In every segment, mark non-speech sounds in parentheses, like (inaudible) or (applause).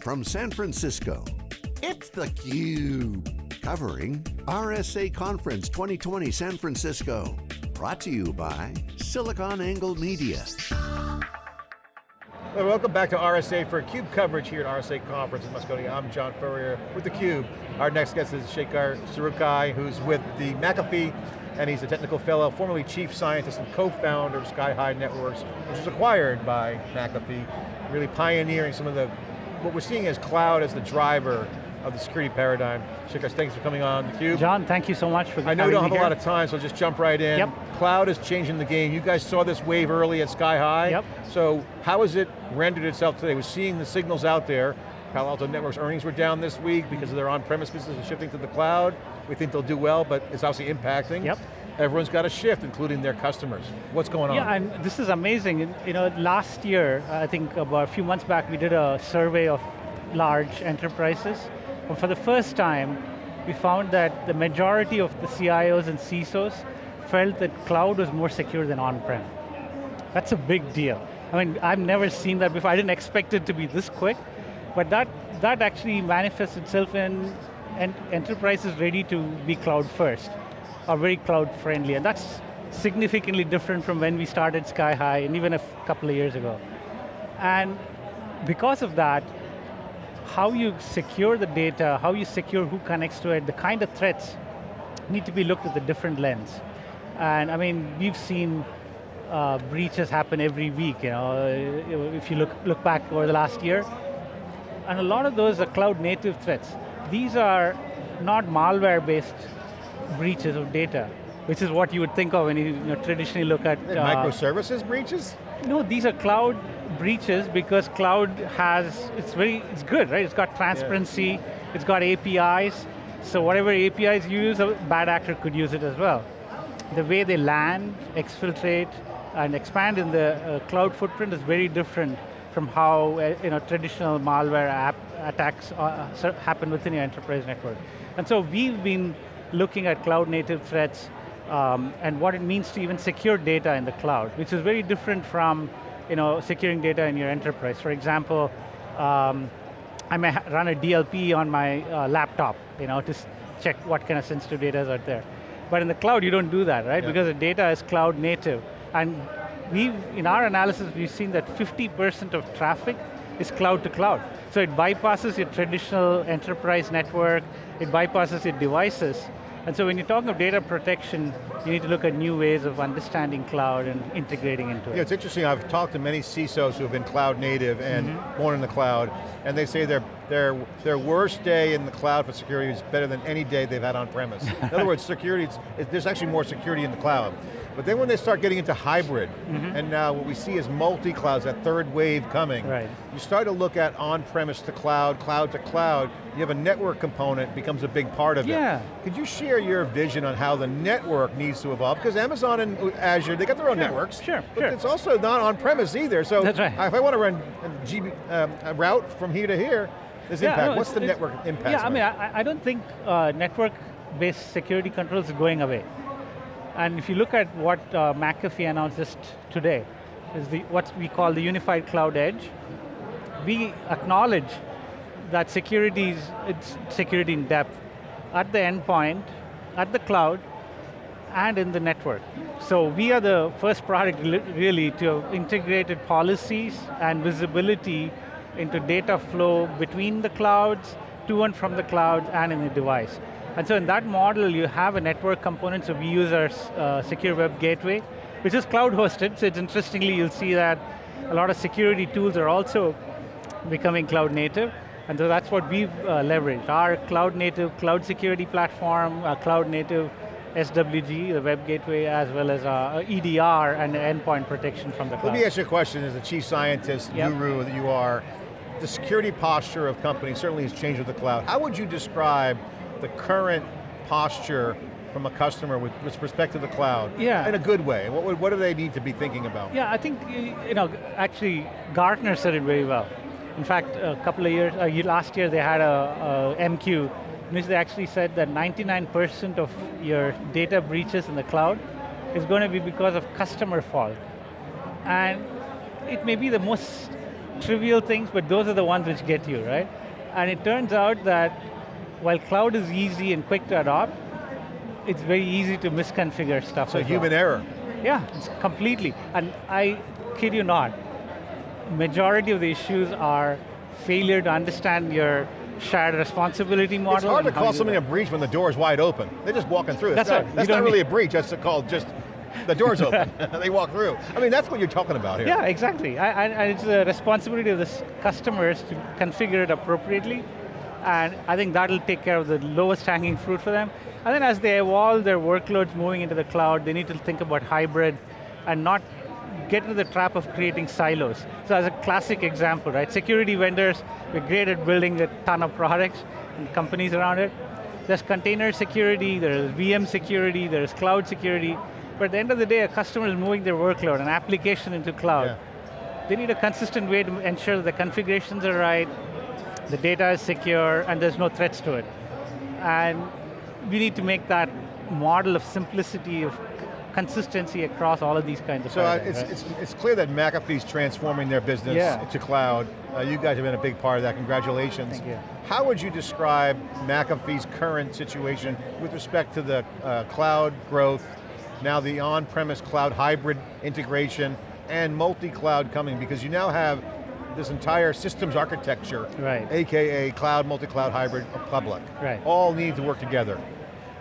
from San Francisco, it's theCUBE. Covering RSA Conference 2020 San Francisco. Brought to you by SiliconANGLE Media. Well, welcome back to RSA for CUBE coverage here at RSA Conference in Moscone. I'm John Furrier with theCUBE. Our next guest is Shekhar Sarukkai, who's with the McAfee, and he's a technical fellow, formerly chief scientist and co-founder of SkyHigh Networks, which was acquired by McAfee, really pioneering some of the what we're seeing is cloud as the driver of the security paradigm. Shekhar, thanks for coming on theCUBE. John, thank you so much for the I know we don't have here. a lot of time, so just jump right in. Yep. Cloud is changing the game. You guys saw this wave early at SkyHigh. Yep. So how has it rendered itself today? We're seeing the signals out there. Palo Alto Networks earnings were down this week because of their on-premise business and shifting to the cloud. We think they'll do well, but it's obviously impacting. Yep. Everyone's got to shift, including their customers. What's going on? Yeah, and this is amazing. You know, last year, uh, I think about a few months back, we did a survey of large enterprises. And for the first time, we found that the majority of the CIOs and CISOs felt that cloud was more secure than on-prem. That's a big deal. I mean, I've never seen that before. I didn't expect it to be this quick, but that, that actually manifests itself in en enterprises ready to be cloud first, or very cloud friendly, and that's significantly different from when we started SkyHigh, and even a couple of years ago. And because of that, how you secure the data, how you secure who connects to it, the kind of threats need to be looked at the different lens. And I mean, we've seen uh, breaches happen every week, you know, if you look, look back over the last year. And a lot of those are cloud native threats. These are not malware-based breaches of data, which is what you would think of when you, you know, traditionally look at- uh, Microservices breaches? No, these are cloud breaches because cloud has, it's very, it's good, right? It's got transparency, yeah. it's got APIs, so whatever APIs you use, a bad actor could use it as well. The way they land, exfiltrate, and expand in the uh, cloud footprint is very different from how uh, you know, traditional malware app attacks uh, happen within your enterprise network. And so we've been looking at cloud native threats um, and what it means to even secure data in the cloud, which is very different from you know, securing data in your enterprise. For example, um, I may run a DLP on my uh, laptop, you know, to check what kind of sensitive data is out there. But in the cloud, you don't do that, right? Yeah. Because the data is cloud native. And we've, in our analysis, we've seen that 50% of traffic is cloud to cloud. So it bypasses your traditional enterprise network, it bypasses your devices, and so when you talk talking of data protection, you need to look at new ways of understanding cloud and integrating into it. Yeah, it's interesting, I've talked to many CISOs who have been cloud native and mm -hmm. born in the cloud, and they say their, their, their worst day in the cloud for security is better than any day they've had on premise. (laughs) in other words, security, there's actually more security in the cloud. But then when they start getting into hybrid, mm -hmm. and now what we see is multi-clouds, that third wave coming, right. you start to look at on-premise to cloud, cloud to cloud, you have a network component becomes a big part of yeah. it. Could you share your vision on how the network needs to evolve? Because Amazon and Azure, they got their own sure, networks, sure, but sure. it's also not on-premise either, so That's right. if I want to run a, GB, um, a route from here to here, there's yeah, impact. No, What's the network impact? Yeah, I mean, I, I don't think uh, network-based security controls is going away. And if you look at what uh, McAfee announced just today, is the, what we call the Unified Cloud Edge. We acknowledge that security is it's security in depth at the endpoint, at the cloud, and in the network. So we are the first product really to have integrated policies and visibility into data flow between the clouds, to and from the cloud, and in the device. And so in that model, you have a network component, so we use our uh, secure web gateway, which is cloud hosted, so it's interestingly, you'll see that a lot of security tools are also becoming cloud native, and so that's what we've uh, leveraged. Our cloud native cloud security platform, uh, cloud native SWG, the web gateway, as well as uh, EDR and endpoint protection from the cloud. Let me ask you a question as a chief scientist, yep. guru that you are. The security posture of companies certainly has changed with the cloud. How would you describe the current posture from a customer with, with respect to the cloud yeah. in a good way? What, what do they need to be thinking about? Yeah, I think, you know, actually Gartner said it very well. In fact, a couple of years, uh, last year they had a, a MQ, in which they actually said that 99% of your data breaches in the cloud is going to be because of customer fault. And it may be the most trivial things, but those are the ones which get you, right? And it turns out that while cloud is easy and quick to adopt, it's very easy to misconfigure stuff. So human well. error. Yeah, it's completely. And I kid you not, majority of the issues are failure to understand your shared responsibility model. It's hard to call something a breach when the door is wide open. They're just walking through. That's not, right. That's not really a breach, that's called just, the door's open, (laughs) they walk through. I mean, that's what you're talking about here. Yeah, exactly. And it's the responsibility of the customers to configure it appropriately, and I think that'll take care of the lowest hanging fruit for them. And then as they evolve their workloads moving into the cloud, they need to think about hybrid and not get into the trap of creating silos. So as a classic example, right? Security vendors, we're great at building a ton of products and companies around it. There's container security, there's VM security, there's cloud security, but at the end of the day, a customer is moving their workload, an application into cloud. Yeah. They need a consistent way to ensure that the configurations are right, the data is secure, and there's no threats to it. And we need to make that model of simplicity, of consistency across all of these kinds of So uh, it's, right? it's, it's, clear that McAfee's transforming their business yeah. to cloud. Uh, you guys have been a big part of that, congratulations. Thank you. How would you describe McAfee's current situation with respect to the uh, cloud growth, now the on-premise cloud hybrid integration, and multi-cloud coming, because you now have this entire systems architecture, right. AKA cloud, multi-cloud, hybrid, public. Right. All need to work together.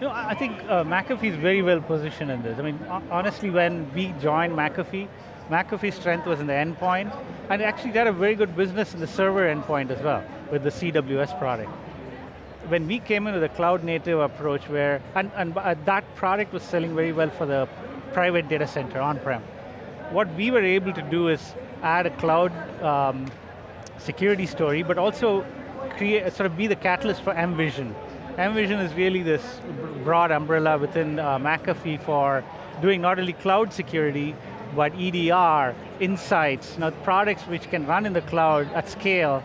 You know, I think uh, McAfee is very well positioned in this. I mean, honestly, when we joined McAfee, McAfee's strength was in the endpoint, and actually they had a very good business in the server endpoint as well, with the CWS product. When we came into the cloud native approach where, and, and uh, that product was selling very well for the private data center on-prem. What we were able to do is add a cloud um, security story, but also create, sort of be the catalyst for mVision, mVision is really this broad umbrella within uh, McAfee for doing not only cloud security, but EDR, insights, you know, products which can run in the cloud at scale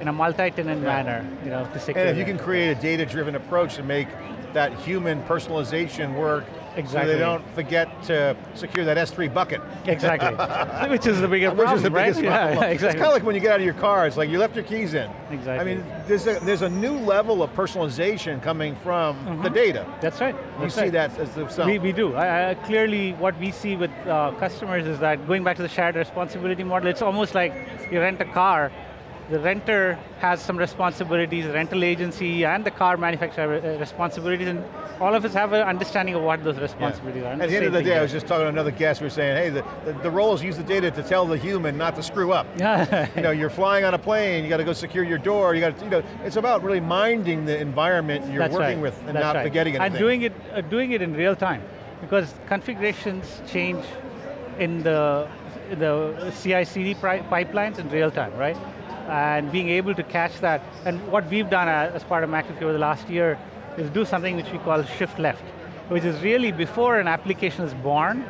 in a multi-tenant yeah. manner, you know, to secure. And if you can create a data-driven approach to make that human personalization work Exactly. So they don't forget to secure that S3 bucket. Exactly. (laughs) Which is the bigger Which problem, is the biggest right? problem. (laughs) Yeah, exactly. It's kind of like when you get out of your car, it's like you left your keys in. Exactly. I mean, there's a, there's a new level of personalization coming from mm -hmm. the data. That's right. You That's see right. that as the We, we do. I, I, clearly, what we see with uh, customers is that going back to the shared responsibility model, it's almost like you rent a car, the renter has some responsibilities, the rental agency and the car manufacturer have uh, responsibilities, and all of us have an understanding of what those responsibilities yeah. are. At the end of the day, I was just talking to another guest, we were saying, hey, the, the, the roles use the data to tell the human not to screw up. (laughs) Yeah. you know, you're flying on a plane, you got to go secure your door, you got to, you know, it's about really minding the environment you're That's working right. with and That's not right. forgetting anything. And doing it, uh, doing it in real time, because configurations change in the, the CI-CD pipelines in real time, right? And being able to catch that. And what we've done as part of McAfee over the last year is do something which we call shift left, which is really before an application is born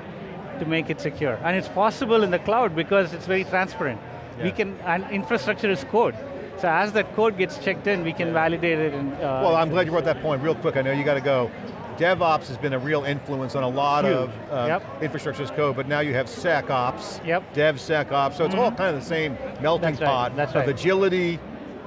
to make it secure. And it's possible in the cloud because it's very transparent. Yeah. We can, and infrastructure is code. So as that code gets checked in, we can validate it. And, uh, well, I'm glad you brought that point real quick. I know you got to go. DevOps has been a real influence on a lot Huge. of uh, yep. infrastructure as code, but now you have SecOps, yep. DevSecOps, so it's mm -hmm. all kind of the same melting That's pot right. That's of right. agility,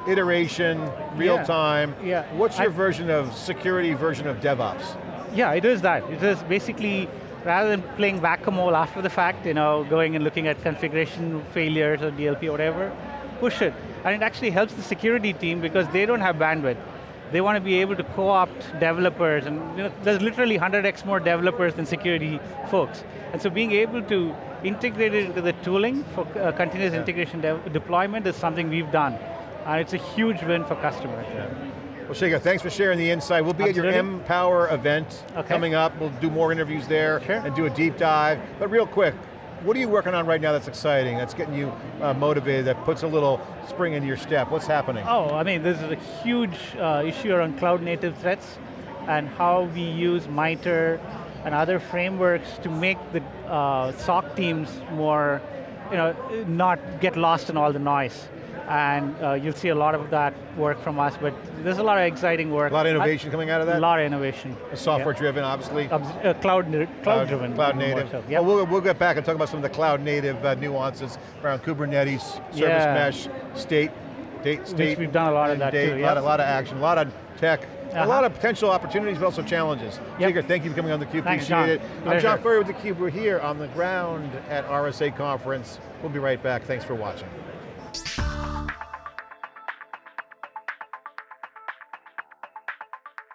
iteration, real yeah. time. Yeah. What's your I, version of security version of DevOps? Yeah, it is that. It is basically, rather than playing whack-a-mole after the fact, you know, going and looking at configuration failures or DLP or whatever, push it. And it actually helps the security team because they don't have bandwidth. They want to be able to co-opt developers, and you know, there's literally 100x more developers than security folks. And so being able to integrate it into the tooling for uh, continuous yeah. integration de deployment is something we've done. And it's a huge win for customers. Yeah. Well, Shekhar, thanks for sharing the insight. We'll be Absolutely. at your Empower event okay. coming up. We'll do more interviews there sure. and do a deep dive. But real quick, what are you working on right now that's exciting, that's getting you uh, motivated, that puts a little spring in your step? What's happening? Oh, I mean, this is a huge uh, issue around cloud native threats and how we use MITRE and other frameworks to make the uh, SOC teams more, you know, not get lost in all the noise. And uh, you'll see a lot of that work from us, but there's a lot of exciting work. A lot of innovation coming out of that? A lot of innovation. Software driven, obviously. Uh, cloud, cloud, driven. Cloud native. So. Yep. Well, we'll, we'll get back and talk about some of the cloud native uh, nuances around Kubernetes, service Yeah. mesh, state, date, state. we've done a lot of that date, too, A lot, of- lot of action, a lot of tech, a Uh-huh. lot of potential opportunities, but also challenges. Yep. Shekhar, thank you for coming on theCUBE, Thanks, appreciate John. it. I'm Pleasure. John Furrier with theCUBE, we're here on the ground at RSA conference. We'll be right back, thanks for watching.